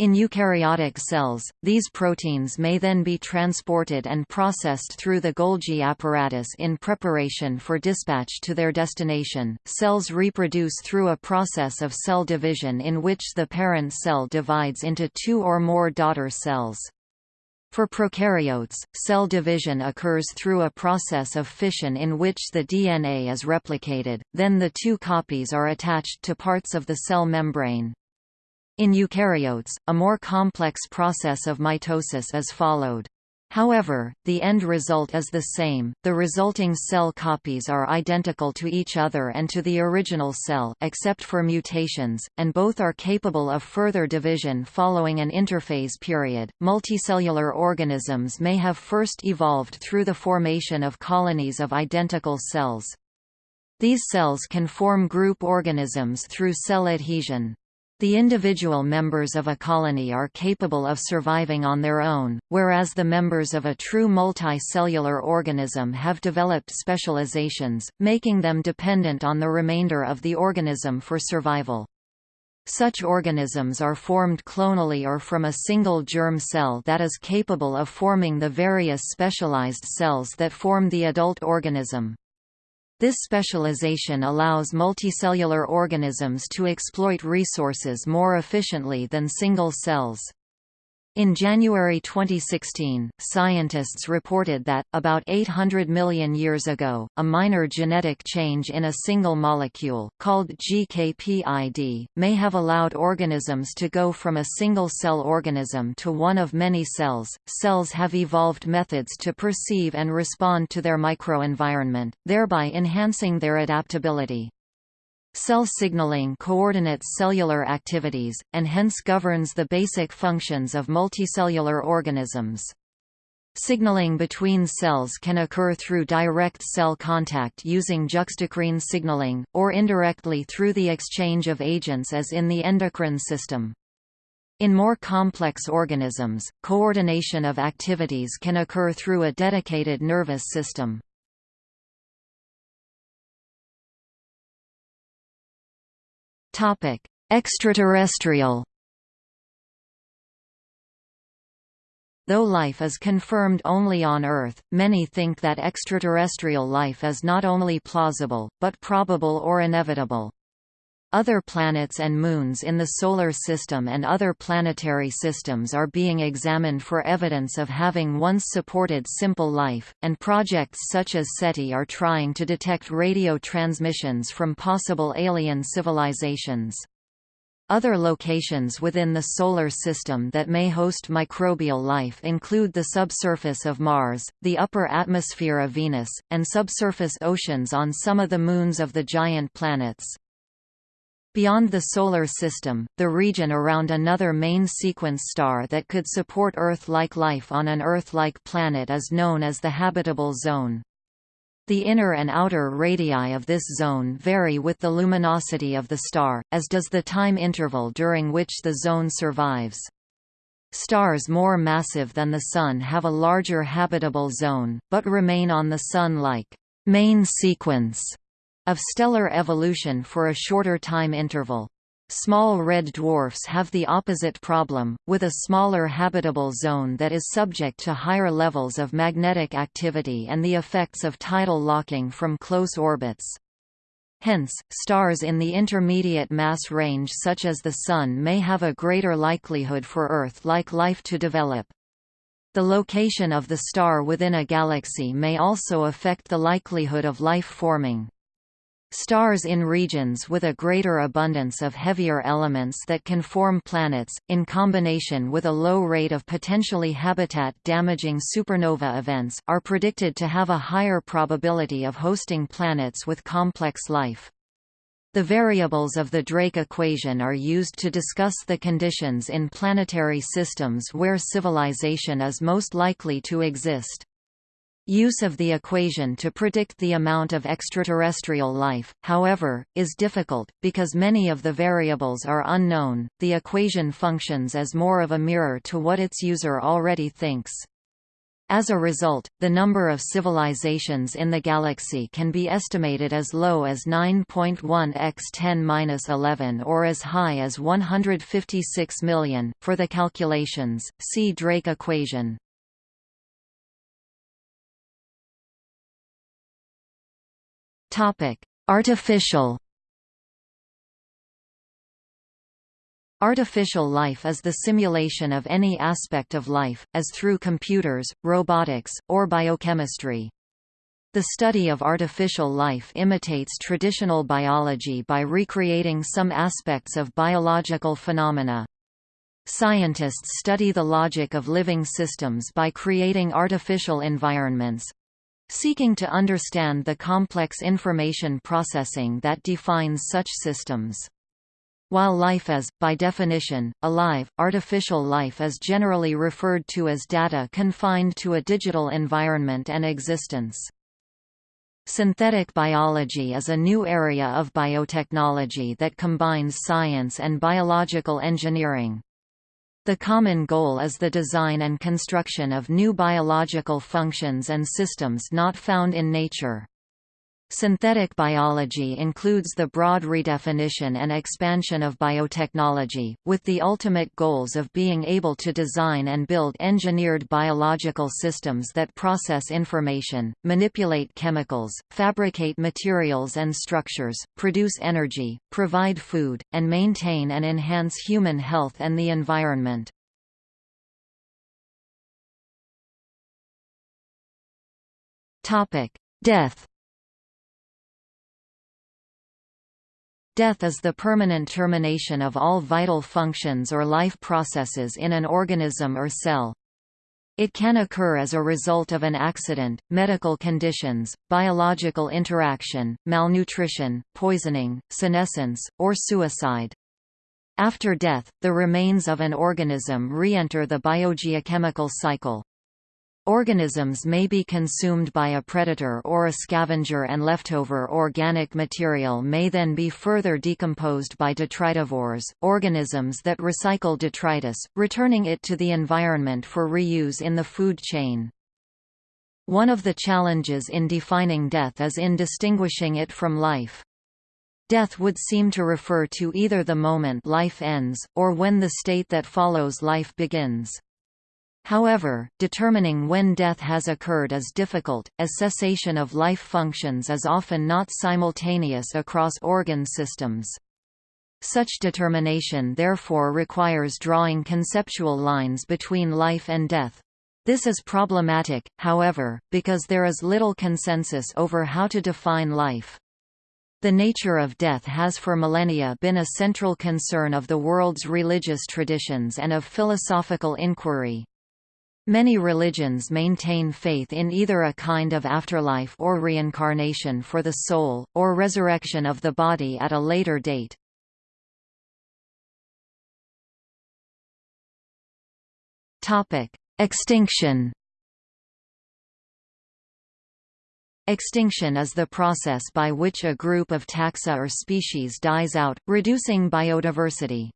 In eukaryotic cells, these proteins may then be transported and processed through the Golgi apparatus in preparation for dispatch to their destination. Cells reproduce through a process of cell division in which the parent cell divides into two or more daughter cells. For prokaryotes, cell division occurs through a process of fission in which the DNA is replicated, then the two copies are attached to parts of the cell membrane. In eukaryotes, a more complex process of mitosis is followed. However, the end result is the same, the resulting cell copies are identical to each other and to the original cell except for mutations, and both are capable of further division following an interphase period. Multicellular organisms may have first evolved through the formation of colonies of identical cells. These cells can form group organisms through cell adhesion. The individual members of a colony are capable of surviving on their own, whereas the members of a true multicellular organism have developed specializations, making them dependent on the remainder of the organism for survival. Such organisms are formed clonally or from a single germ cell that is capable of forming the various specialized cells that form the adult organism. This specialization allows multicellular organisms to exploit resources more efficiently than single cells. In January 2016, scientists reported that, about 800 million years ago, a minor genetic change in a single molecule, called GKPID, may have allowed organisms to go from a single-cell organism to one of many cells. Cells have evolved methods to perceive and respond to their microenvironment, thereby enhancing their adaptability. Cell signaling coordinates cellular activities, and hence governs the basic functions of multicellular organisms. Signaling between cells can occur through direct cell contact using juxtacrine signaling, or indirectly through the exchange of agents as in the endocrine system. In more complex organisms, coordination of activities can occur through a dedicated nervous system. Topic: Extraterrestrial. Though life is confirmed only on Earth, many think that extraterrestrial life is not only plausible, but probable or inevitable. Other planets and moons in the Solar System and other planetary systems are being examined for evidence of having once supported simple life, and projects such as SETI are trying to detect radio transmissions from possible alien civilizations. Other locations within the Solar System that may host microbial life include the subsurface of Mars, the upper atmosphere of Venus, and subsurface oceans on some of the moons of the giant planets. Beyond the Solar System, the region around another main sequence star that could support Earth-like life on an Earth-like planet is known as the habitable zone. The inner and outer radii of this zone vary with the luminosity of the star, as does the time interval during which the zone survives. Stars more massive than the Sun have a larger habitable zone, but remain on the Sun-like main sequence of stellar evolution for a shorter time interval. Small red dwarfs have the opposite problem, with a smaller habitable zone that is subject to higher levels of magnetic activity and the effects of tidal locking from close orbits. Hence, stars in the intermediate mass range such as the Sun may have a greater likelihood for Earth-like life to develop. The location of the star within a galaxy may also affect the likelihood of life forming. Stars in regions with a greater abundance of heavier elements that can form planets, in combination with a low rate of potentially habitat-damaging supernova events, are predicted to have a higher probability of hosting planets with complex life. The variables of the Drake equation are used to discuss the conditions in planetary systems where civilization is most likely to exist. Use of the equation to predict the amount of extraterrestrial life, however, is difficult, because many of the variables are unknown. The equation functions as more of a mirror to what its user already thinks. As a result, the number of civilizations in the galaxy can be estimated as low as 9.1 x 10^-11 or as high as 156 million. For the calculations, see Drake equation. Topic: Artificial Artificial life is the simulation of any aspect of life, as through computers, robotics, or biochemistry. The study of artificial life imitates traditional biology by recreating some aspects of biological phenomena. Scientists study the logic of living systems by creating artificial environments, seeking to understand the complex information processing that defines such systems. While life is, by definition, alive, artificial life is generally referred to as data confined to a digital environment and existence. Synthetic biology is a new area of biotechnology that combines science and biological engineering. The common goal is the design and construction of new biological functions and systems not found in nature. Synthetic biology includes the broad redefinition and expansion of biotechnology, with the ultimate goals of being able to design and build engineered biological systems that process information, manipulate chemicals, fabricate materials and structures, produce energy, provide food, and maintain and enhance human health and the environment. Death Death is the permanent termination of all vital functions or life processes in an organism or cell. It can occur as a result of an accident, medical conditions, biological interaction, malnutrition, poisoning, senescence, or suicide. After death, the remains of an organism re-enter the biogeochemical cycle. Organisms may be consumed by a predator or a scavenger and leftover organic material may then be further decomposed by detritivores, organisms that recycle detritus, returning it to the environment for reuse in the food chain. One of the challenges in defining death is in distinguishing it from life. Death would seem to refer to either the moment life ends, or when the state that follows life begins. However, determining when death has occurred is difficult, as cessation of life functions is often not simultaneous across organ systems. Such determination therefore requires drawing conceptual lines between life and death. This is problematic, however, because there is little consensus over how to define life. The nature of death has for millennia been a central concern of the world's religious traditions and of philosophical inquiry. Many religions maintain faith in either a kind of afterlife or reincarnation for the soul, or resurrection of the body at a later date. Extinction Extinction is the process by which a group of taxa or species dies out, reducing biodiversity.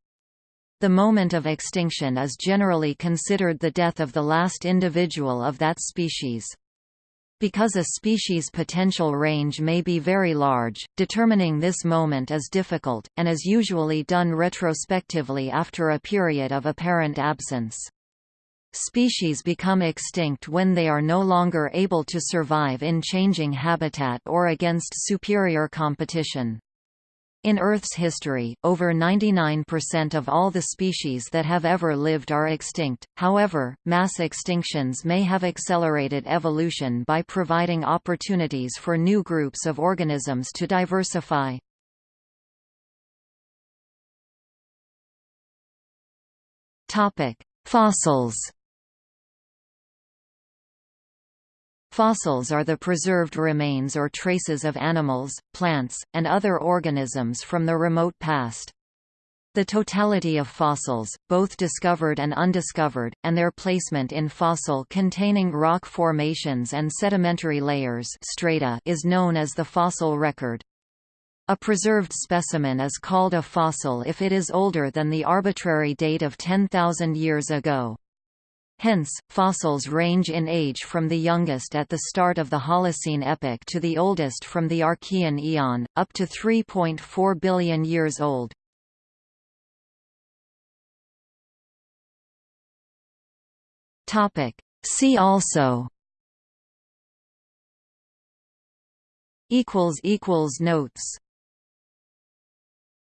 The moment of extinction is generally considered the death of the last individual of that species. Because a species' potential range may be very large, determining this moment is difficult, and is usually done retrospectively after a period of apparent absence. Species become extinct when they are no longer able to survive in changing habitat or against superior competition. In Earth's history, over 99% of all the species that have ever lived are extinct, however, mass extinctions may have accelerated evolution by providing opportunities for new groups of organisms to diversify. Fossils Fossils are the preserved remains or traces of animals, plants, and other organisms from the remote past. The totality of fossils, both discovered and undiscovered, and their placement in fossil-containing rock formations and sedimentary layers strata is known as the fossil record. A preserved specimen is called a fossil if it is older than the arbitrary date of 10,000 years ago. Hence, fossils range in age from the youngest at the start of the Holocene epoch to the oldest from the Archean eon, up to 3.4 billion years old. See also Notes